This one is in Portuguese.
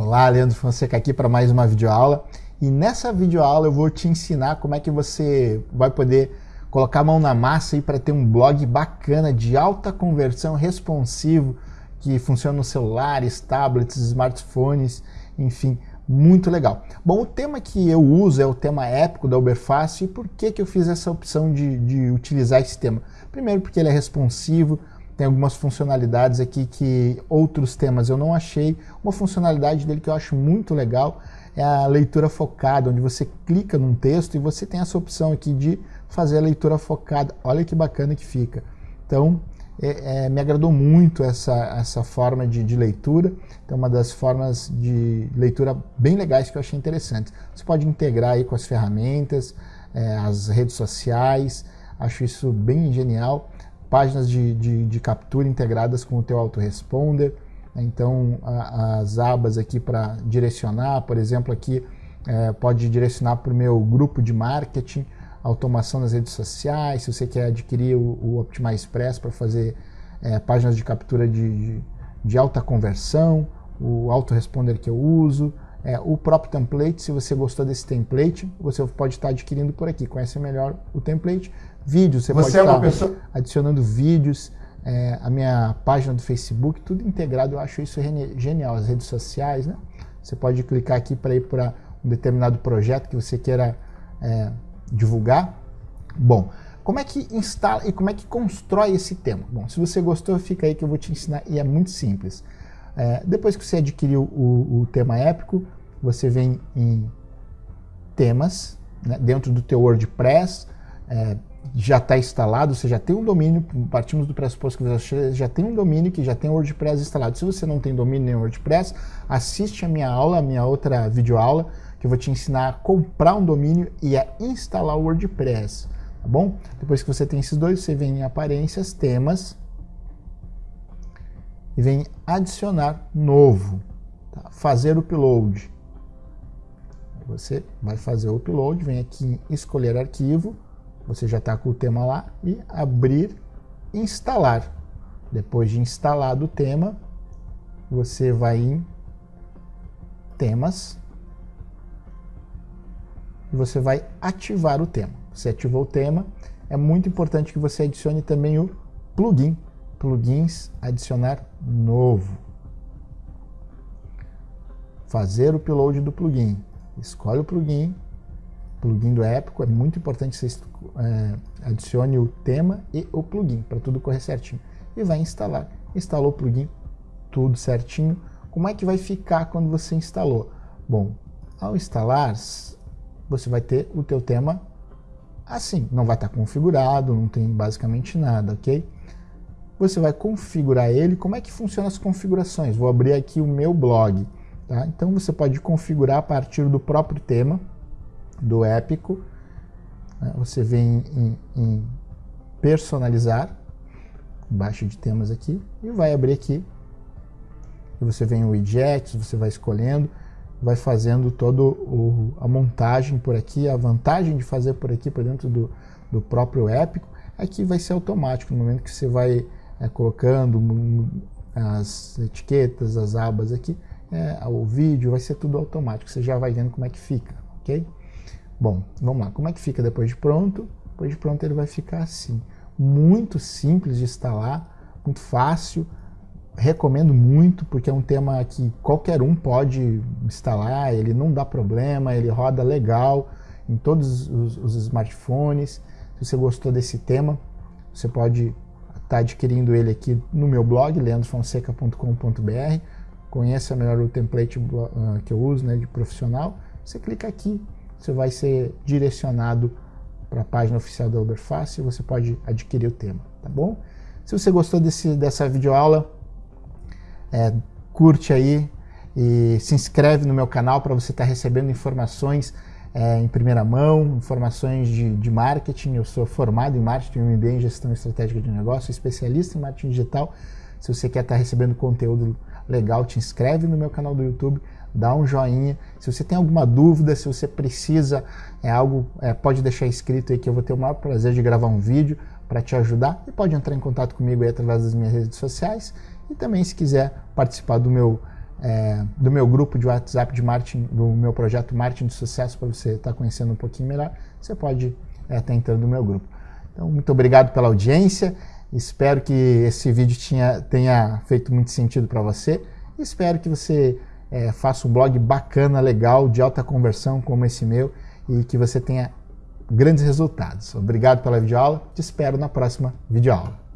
Olá, Leandro Fonseca aqui para mais uma videoaula. E nessa videoaula eu vou te ensinar como é que você vai poder colocar a mão na massa aí para ter um blog bacana de alta conversão responsivo que funciona nos celulares, tablets, smartphones, enfim, muito legal. Bom, o tema que eu uso é o tema épico da Uberfácil e por que, que eu fiz essa opção de, de utilizar esse tema? Primeiro porque ele é responsivo, tem algumas funcionalidades aqui que outros temas eu não achei. Uma funcionalidade dele que eu acho muito legal é a leitura focada, onde você clica num texto e você tem essa opção aqui de fazer a leitura focada. Olha que bacana que fica. Então, é, é, me agradou muito essa, essa forma de, de leitura. Então, uma das formas de leitura bem legais que eu achei interessante. Você pode integrar aí com as ferramentas, é, as redes sociais, acho isso bem genial páginas de, de, de captura integradas com o teu autoresponder, né? então a, as abas aqui para direcionar, por exemplo aqui é, pode direcionar para o meu grupo de marketing, automação nas redes sociais, se você quer adquirir o, o Optimize Express para fazer é, páginas de captura de, de, de, alta conversão, o autoresponder que eu uso, é, o próprio template, se você gostou desse template, você pode estar adquirindo por aqui, conhece melhor o template, vídeos, você, você pode é estar pessoa... adicionando vídeos, é, a minha página do Facebook, tudo integrado, eu acho isso genial, as redes sociais, né? Você pode clicar aqui para ir para um determinado projeto que você queira é, divulgar. Bom, como é que instala e como é que constrói esse tema? Bom, se você gostou, fica aí que eu vou te ensinar e é muito simples. É, depois que você adquiriu o, o, tema épico, você vem em temas, né, dentro do teu WordPress, é, já está instalado, você já tem um domínio, partimos do pressuposto que você já tem um domínio que já tem o WordPress instalado. Se você não tem domínio nem WordPress, assiste a minha aula, a minha outra videoaula, que eu vou te ensinar a comprar um domínio e a instalar o WordPress, tá bom? Depois que você tem esses dois, você vem em aparências, temas, e vem adicionar novo, tá? fazer upload. Você vai fazer o upload, vem aqui em escolher arquivo, você já está com o tema lá, e abrir instalar. Depois de instalado o tema, você vai em temas e você vai ativar o tema. Você ativou o tema, é muito importante que você adicione também o plugin plugins, adicionar novo. Fazer o upload do plugin. Escolhe o plugin, plugin do Épico, é muito importante que você é, adicione o tema e o plugin, para tudo correr certinho. E vai instalar. Instalou o plugin, tudo certinho. Como é que vai ficar quando você instalou? Bom, ao instalar, você vai ter o teu tema assim, não vai estar configurado, não tem basicamente nada, ok? Você vai configurar ele. Como é que funcionam as configurações? Vou abrir aqui o meu blog. Tá? Então você pode configurar a partir do próprio tema, do épico. Né? Você vem em, em personalizar, embaixo de temas aqui, e vai abrir aqui. E você vem o widgets, você vai escolhendo, vai fazendo toda a montagem por aqui. A vantagem de fazer por aqui, por dentro do, do próprio épico, que vai ser automático no momento que você vai é, colocando as etiquetas, as abas aqui, é, o vídeo, vai ser tudo automático, você já vai vendo como é que fica, ok? Bom, vamos lá, como é que fica depois de pronto? Depois de pronto ele vai ficar assim, muito simples de instalar, muito fácil, recomendo muito, porque é um tema que qualquer um pode instalar, ele não dá problema, ele roda legal em todos os, os smartphones, se você gostou desse tema, você pode está adquirindo ele aqui no meu blog, leandrofonseca.com.br. Conheça melhor o template uh, que eu uso, né, de profissional. Você clica aqui, você vai ser direcionado para a página oficial da Uberfácil e você pode adquirir o tema, tá bom? Se você gostou desse, dessa videoaula, é, curte aí e se inscreve no meu canal para você estar tá recebendo informações é, em primeira mão, informações de, de, marketing. Eu sou formado em marketing, MBA em gestão estratégica de negócio, especialista em marketing digital. Se você quer estar recebendo conteúdo legal, te inscreve no meu canal do YouTube, dá um joinha. Se você tem alguma dúvida, se você precisa, é algo, é, pode deixar escrito aí que eu vou ter o maior prazer de gravar um vídeo para te ajudar e pode entrar em contato comigo aí através das minhas redes sociais e também se quiser participar do meu é, do meu grupo de WhatsApp de marketing, do meu projeto Marketing de Sucesso, para você estar tá conhecendo um pouquinho melhor, você pode estar é, entrando no meu grupo. Então, muito obrigado pela audiência. Espero que esse vídeo tinha, tenha feito muito sentido para você. Espero que você é, faça um blog bacana, legal, de alta conversão como esse meu e que você tenha grandes resultados. Obrigado pela videoaula. Te espero na próxima videoaula.